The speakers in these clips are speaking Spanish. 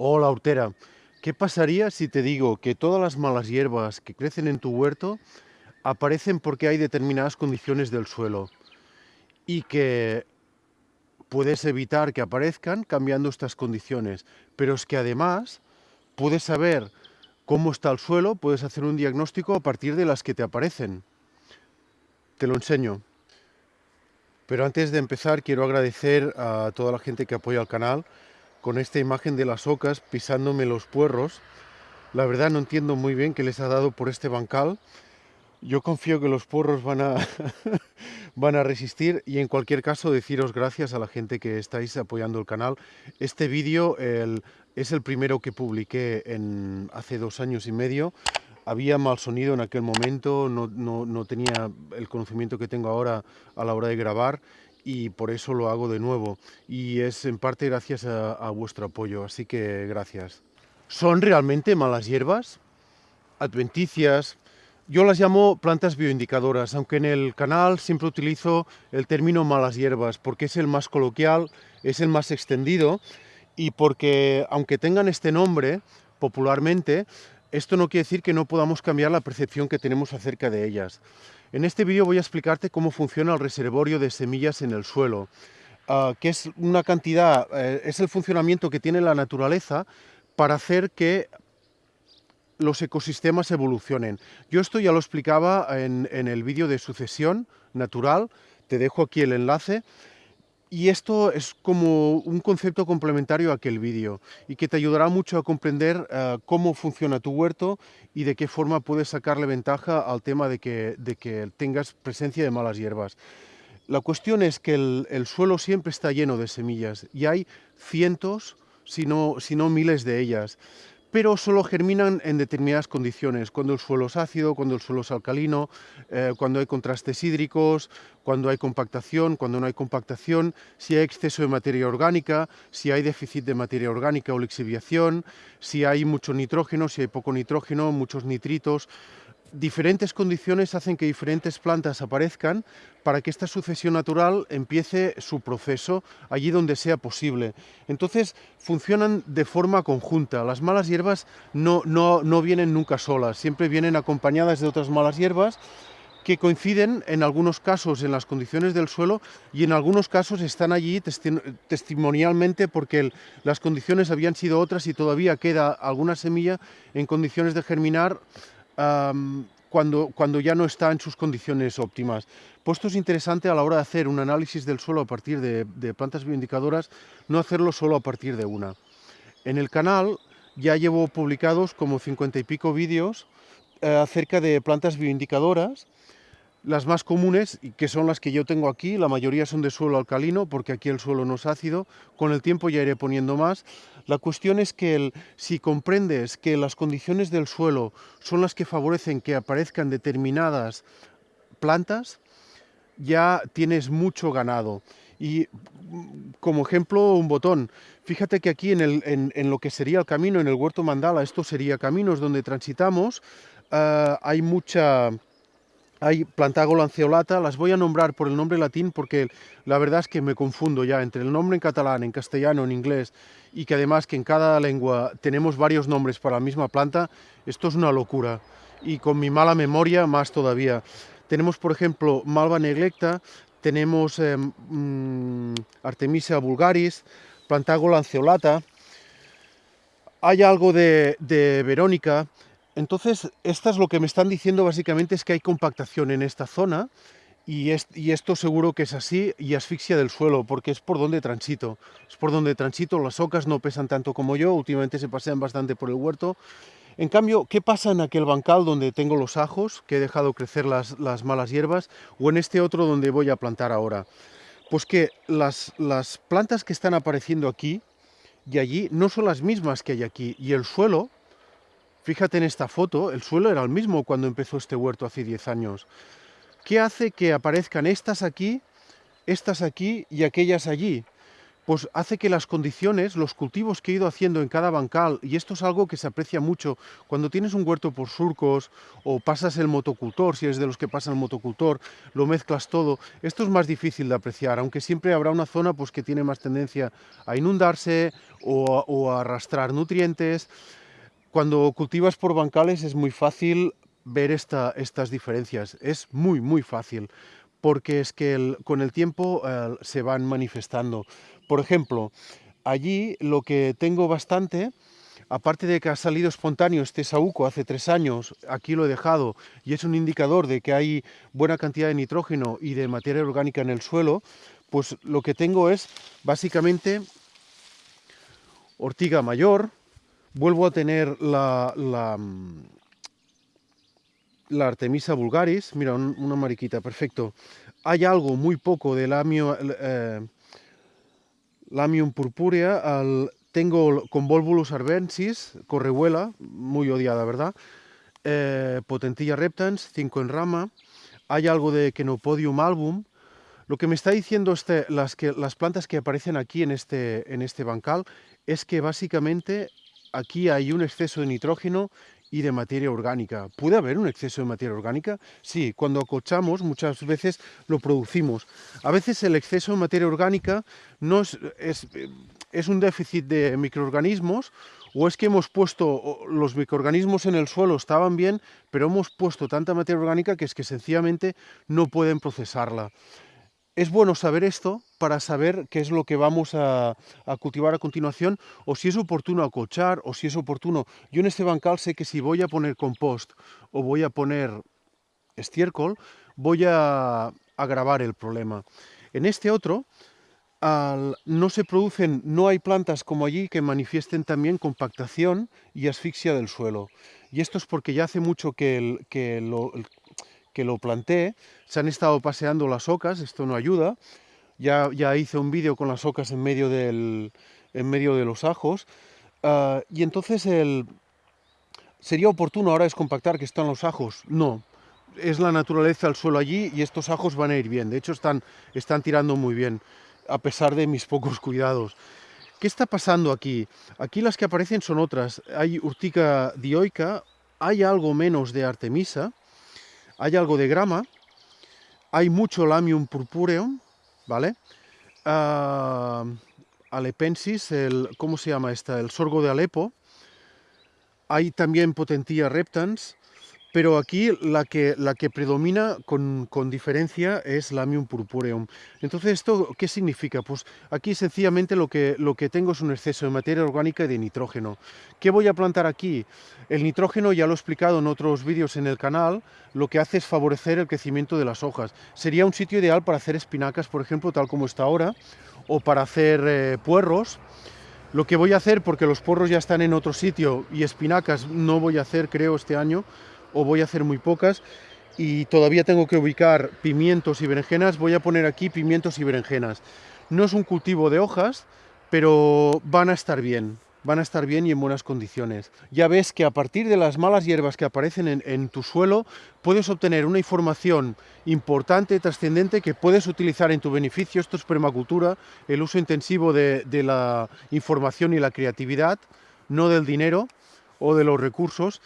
Hola, hortera. ¿Qué pasaría si te digo que todas las malas hierbas que crecen en tu huerto aparecen porque hay determinadas condiciones del suelo y que puedes evitar que aparezcan cambiando estas condiciones, pero es que además puedes saber cómo está el suelo, puedes hacer un diagnóstico a partir de las que te aparecen. Te lo enseño. Pero antes de empezar quiero agradecer a toda la gente que apoya el canal, con esta imagen de las ocas pisándome los puerros. La verdad no entiendo muy bien qué les ha dado por este bancal. Yo confío que los puerros van a, van a resistir y en cualquier caso deciros gracias a la gente que estáis apoyando el canal. Este vídeo es el primero que publiqué en, hace dos años y medio. Había mal sonido en aquel momento, no, no tenía el conocimiento que tengo ahora a la hora de grabar y por eso lo hago de nuevo. Y es en parte gracias a, vuestro apoyo, así que gracias. ¿Son realmente malas hierbas? Adventicias, yo las llamo plantas bioindicadoras, aunque en el canal siempre utilizo el término malas hierbas, porque es el más coloquial, es el más extendido, y porque aunque tengan este nombre popularmente, esto no quiere decir que no podamos cambiar la percepción que tenemos acerca de ellas. En este vídeo voy a explicarte cómo funciona el reservorio de semillas en el suelo, ah, que es una cantidad, eh, es el funcionamiento que tiene la naturaleza para hacer que los ecosistemas evolucionen. Yo esto ya lo explicaba en el vídeo de sucesión natural, te dejo aquí el enlace, y esto es como un concepto complementario a aquel vídeo y que te ayudará mucho a comprender uh, cómo funciona tu huerto y de qué forma puedes sacarle ventaja al tema de que, de que tengas presencia de malas hierbas. La cuestión es que el, el, suelo siempre está lleno de semillas y hay cientos, si no, si no miles de ellas pero solo germinan en determinadas condiciones, cuando el suelo es ácido, cuando el suelo es alcalino, eh, cuando hay contrastes hídricos, cuando hay compactación, cuando no hay compactación, si hay exceso de materia orgánica, si hay déficit de materia orgánica o lixiviación, si hay mucho nitrógeno, si hay poco nitrógeno, muchos nitritos, diferentes condiciones hacen que diferentes plantas aparezcan para que esta sucesión natural empiece su proceso allí donde sea posible. Entonces funcionan de forma conjunta. Las malas hierbas no, no, no vienen nunca solas, siempre vienen acompañadas de otras malas hierbas que coinciden en algunos casos en las condiciones del suelo y en algunos casos están allí testimonialmente porque las condiciones habían sido otras y todavía queda alguna semilla en condiciones de germinar cuando, cuando ya no está en sus condiciones óptimas. Puesto es interesante a la hora de hacer un análisis del suelo a partir de, plantas bioindicadoras, no hacerlo solo a partir de una. En el canal ya llevo publicados como cincuenta y pico vídeos eh, acerca de plantas bioindicadoras las más comunes, que son las que yo tengo aquí, la mayoría son de suelo alcalino, porque aquí el suelo no es ácido, con el tiempo ya iré poniendo más. La cuestión es que si comprendes que las condiciones del suelo son las que favorecen que aparezcan determinadas plantas, ya tienes mucho ganado. Y como ejemplo, un botón. Fíjate que aquí en, lo que sería el camino, en el huerto mandala, esto sería caminos donde transitamos, eh, hay mucha hay plantago lanceolata, las voy a nombrar por el nombre latín porque la verdad es que me confundo ya entre el nombre en catalán, en castellano, en inglés y que además que en cada lengua tenemos varios nombres para la misma planta, esto es una locura y con mi mala memoria más todavía. Tenemos por ejemplo Malva neglecta, tenemos eh, mm, Artemisia vulgaris, plantago lanceolata, hay algo de, de Verónica, entonces, esto es lo que me están diciendo básicamente es que hay compactación en esta zona y, esto seguro que es así y asfixia del suelo porque es por donde transito. Es por donde transito, las ocas no pesan tanto como yo, últimamente se pasean bastante por el huerto. En cambio, ¿qué pasa en aquel bancal donde tengo los ajos, que he dejado crecer las, malas hierbas, o en este otro donde voy a plantar ahora? Pues que las plantas que están apareciendo aquí y allí no son las mismas que hay aquí, y el suelo Fíjate en esta foto, el suelo era el mismo cuando empezó este huerto hace 10 años. ¿Qué hace que aparezcan estas aquí, estas aquí y aquellas allí? pues hace que las condiciones, los cultivos que he ido haciendo en cada bancal, y esto es algo que se aprecia mucho cuando tienes un huerto por surcos o pasas el motocultor, si eres de los que pasa el motocultor, lo mezclas todo, esto es más difícil de apreciar, aunque siempre habrá una zona pues, que tiene más tendencia a inundarse o, a arrastrar nutrientes. Cuando cultivas por bancales es muy fácil ver estas diferencias, es muy, muy fácil porque es que con el tiempo eh, se van manifestando. Por ejemplo, allí lo que tengo bastante, aparte de que ha salido espontáneo este saúco hace tres años, aquí lo he dejado, y es un indicador de que hay buena cantidad de nitrógeno y de materia orgánica en el suelo, pues lo que tengo es básicamente ortiga mayor, vuelvo a tener la, la, la Artemisa vulgaris, mira, una mariquita, perfecto. Hay algo muy poco del amio... Eh, Lamium purpurea, al, tengo Convolvulus arbensis, correhuela, muy odiada, ¿verdad? Eh, Potentilla reptans, 5 en rama, hay algo de Kenopodium album. Lo que me está diciendo este, las plantas que aparecen aquí en este, en este bancal es que básicamente aquí hay un exceso de nitrógeno y de materia orgánica. ¿Puede haber un exceso de materia orgánica? Sí, cuando acochamos muchas veces lo producimos. A veces el exceso de materia orgánica no es, es, un déficit de microorganismos o es que hemos puesto, los microorganismos en el suelo estaban bien, pero hemos puesto tanta materia orgánica que es que sencillamente no pueden procesarla es bueno saber esto para saber qué es lo que vamos a, cultivar a continuación o si es oportuno acochar o si es oportuno. Yo en este bancal sé que si voy a poner compost o voy a poner estiércol, voy a agravar el problema. En este otro, no se producen, no hay plantas como allí que manifiesten también compactación y asfixia del suelo. Y esto es porque ya hace mucho que, el, que lo, que lo planté, se han estado paseando las ocas, esto no ayuda, ya, ya hice un vídeo con las ocas en medio, del, en medio de los ajos, ah, y entonces el, ¿sería oportuno ahora descompactar que están los ajos? No, es la naturaleza del suelo allí y estos ajos van a ir bien, de hecho están, están tirando muy bien, a pesar de mis pocos cuidados. ¿Qué está pasando aquí? Aquí las que aparecen son otras. Hay urtica dioica, hay algo menos de artemisa, hay algo de grama, hay mucho Lamium purpureum, ¿vale? Uh, alepensis, el, ¿cómo se llama esta? El sorgo de Alepo. Hay también Potentilla reptans, pero aquí la que, la que predomina con, con, diferencia es Lamium purpureum. Entonces, ¿esto qué significa? Pues aquí sencillamente lo que, lo que tengo es un exceso de materia orgánica y de nitrógeno. ¿Qué voy a plantar aquí? El nitrógeno, ya lo he explicado en otros vídeos en el canal, lo que hace es favorecer el crecimiento de las hojas. Sería un sitio ideal para hacer espinacas, por ejemplo, tal como está ahora, o para hacer eh, puerros. Lo que voy a hacer, porque los porros ya están en otro sitio y espinacas no voy a hacer, creo, este año, o voy a hacer muy pocas y todavía tengo que ubicar pimientos y berenjenas, voy a poner aquí pimientos y berenjenas. No es un cultivo de hojas, pero van a estar bien, van a estar bien y en buenas condiciones. Ya ves que a partir de las malas hierbas que aparecen en, tu suelo, puedes obtener una información importante, trascendente, que puedes utilizar en tu beneficio. Esto es permacultura, el uso intensivo de, de la información y la creatividad, no del dinero o de los recursos.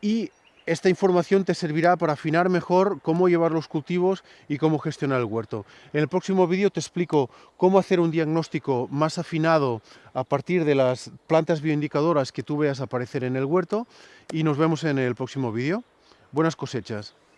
Y esta información te servirá para afinar mejor cómo llevar los cultivos y cómo gestionar el huerto. En el próximo vídeo te explico cómo hacer un diagnóstico más afinado a partir de las plantas bioindicadoras que tú veas aparecer en el huerto y nos vemos en el próximo vídeo. Buenas cosechas.